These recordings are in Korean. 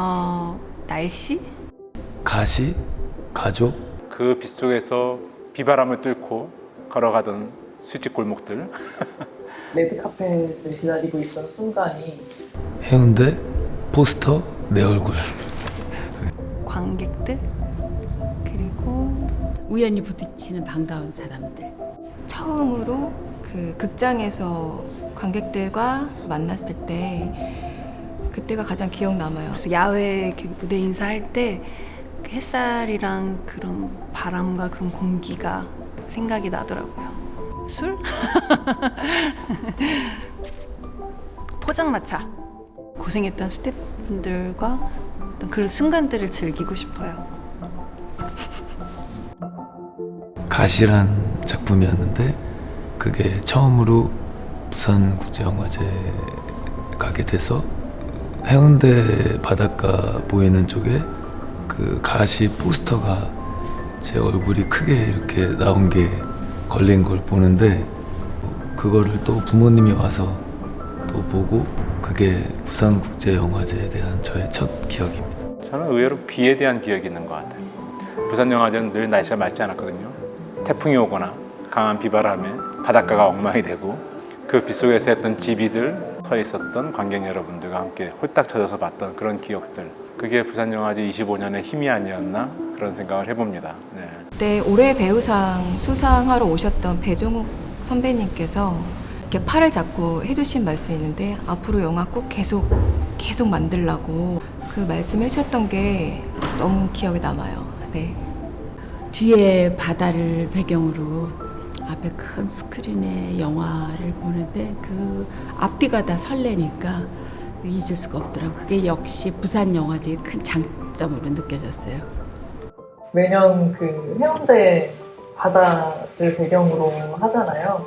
어, 날씨? 가시, 가족, 그 빗속에서 비바람을 뚫고 걸어가던 수직 골목들 레드카펫을 기다리고 있던 순간이 해운대, 포스터, 내 얼굴. 관객들? 그리고 우연히 부딪히는 반가운 사람들. 처음으로 그 극장에서 관객들과 만났을 때 그때가 가장 기억 남아요. 그래서 야외 이렇게 무대 인사할 때그 햇살이랑 그런 바람과 그런 공기가 생각이 나더라고요. 술? 포장마차. 고생했던 스태프분들과 어떤 그런 순간들을 즐기고 싶어요. 가시란 작품이었는데 그게 처음으로 부산국제영화제 가게 돼서 해운대 바닷가 보이는 쪽에 그 가시 포스터가 제 얼굴이 크게 이렇게 나온 게 걸린 걸 보는데 그거를 또 부모님이 와서 또 보고 그게 부산국제영화제에 대한 저의 첫 기억입니다. 저는 의외로 비에 대한 기억이 있는 것 같아요 부산영화제는 늘 날씨가 맑지 않았거든요 태풍이 오거나 강한 비바람에 바닷가가 엉망이 되고 그 빗속에서 했던 지비들 서 있었던 관객 여러분들과 함께 홀딱 젖어서 봤던 그런 기억들 그게 부산영화제 25년의 힘이 아니었나 그런 생각을 해봅니다 네. 그때 올해 배우상 수상하러 오셨던 배종욱 선배님께서 이렇게 팔을 잡고 해주신 말씀이 있는데 앞으로 영화 꼭 계속 계속 만들라고 그 말씀 해 주셨던 게 너무 기억에 남아요. 네. 뒤에 바다를 배경으로 앞에 큰 스크린에 영화를 보는데 그 앞뒤가 다 설레니까 잊을 수가 없더라고. 그게 역시 부산 영화제의 큰 장점으로 느껴졌어요. 매년 그 해운대 바다를 배경으로 하잖아요.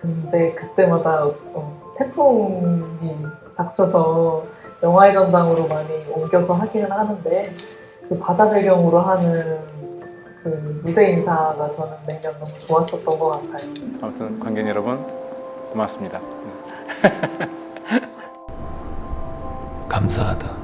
근데 그때마다 어, 태풍이 닥쳐서 영화의 전당으로 많이 옮겨서 하기는 하는데 그 바다 배경으로 하는 그 무대 인사가 저는 매년 너무 좋았었던 것 같아요. 아무튼 관객 여러분 고맙습니다 감사하다.